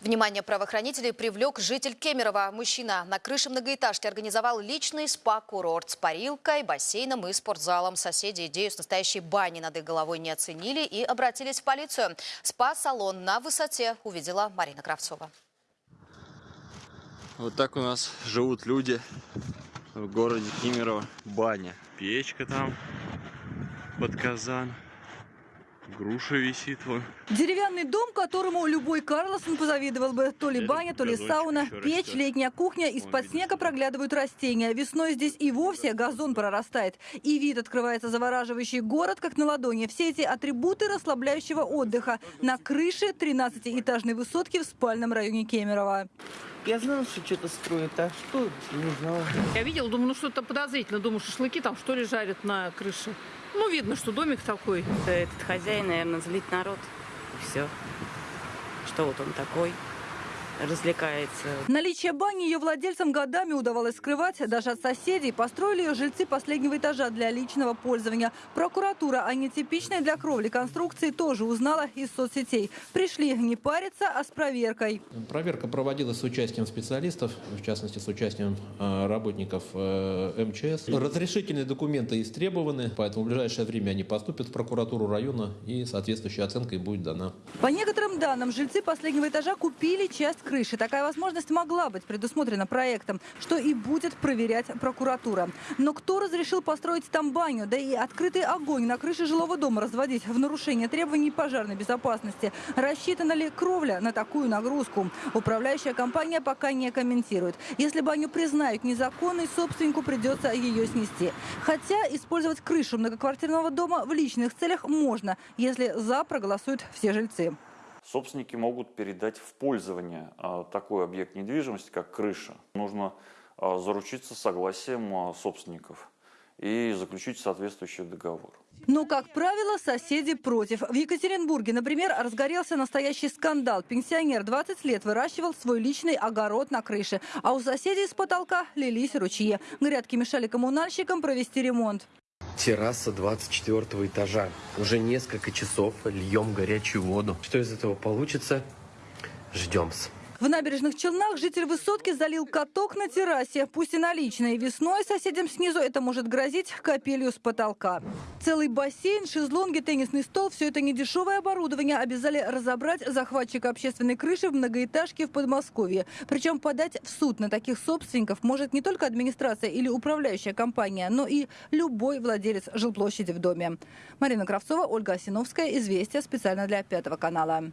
Внимание правоохранителей привлек житель Кемерово. Мужчина на крыше многоэтажки организовал личный спа-курорт с парилкой, бассейном и спортзалом. Соседи идею с настоящей бани над их головой не оценили и обратились в полицию. Спа-салон на высоте увидела Марина Кравцова. Вот так у нас живут люди в городе Кемерово. Баня. Печка там под казан. Груша висит вон. Деревянный дом, которому любой Карлсон позавидовал бы. То ли баня, то ли сауна, печь, летняя кухня. Из-под снега проглядывают растения. Весной здесь и вовсе газон прорастает. И вид открывается завораживающий город, как на ладони. Все эти атрибуты расслабляющего отдыха. На крыше 13-этажной высотки в спальном районе Кемерово. Я знала, что что-то строят, а что, не знала. Я видела, думаю, ну что-то подозрительно. Думаю, шашлыки там что ли жарят на крыше. Ну, видно, что домик такой. Этот хозяин, наверное, злит народ. И все. Что вот он такой, развлекается. Наличие бани ее владельцам годами удавалось скрывать даже от соседей. Построили ее жильцы последнего этажа для личного пользования. Прокуратура о нетипичной для кровли конструкции тоже узнала из соцсетей. Пришли не париться, а с проверкой. Проверка проводилась с участием специалистов, в частности с участием э, работников э, МЧС. Разрешительные документы истребованы, поэтому в ближайшее время они поступят в прокуратуру района и соответствующая оценка будет дана. По некоторым данным, жильцы последнего этажа купили часть крыши. Такая возможность могла быть предусмотрена проектом, что и будет проверять прокуратура. Но кто разрешил построить там баню, да и открытый огонь на крыше жилого дома разводить в нарушение требований пожарной безопасности? Рассчитана ли кровля на такую нагрузку? Управляющая компания пока не комментирует. Если баню признают незаконной, собственнику придется ее снести. Хотя использовать крышу многоквартирного дома в личных целях можно, если «за» проголосуют все жильцы. Собственники могут передать в пользование а, такой объект недвижимости, как крыша. Нужно а, заручиться согласием а, собственников и заключить соответствующий договор. Но, как правило, соседи против. В Екатеринбурге, например, разгорелся настоящий скандал. Пенсионер 20 лет выращивал свой личный огород на крыше. А у соседей с потолка лились ручьи. Грядки мешали коммунальщикам провести ремонт. Терраса 24 этажа. Уже несколько часов льем горячую воду. Что из этого получится? Ждем. В набережных Челнах житель высотки залил каток на террасе. Пусть и наличной. Весной соседям снизу это может грозить капелью с потолка. Целый бассейн, шезлонги, теннисный стол – все это недешевое оборудование обязали разобрать захватчика общественной крыши в многоэтажке в Подмосковье. Причем подать в суд на таких собственников может не только администрация или управляющая компания, но и любой владелец жилплощади в доме. Марина Кравцова, Ольга Осиновская. Известия специально для Пятого канала.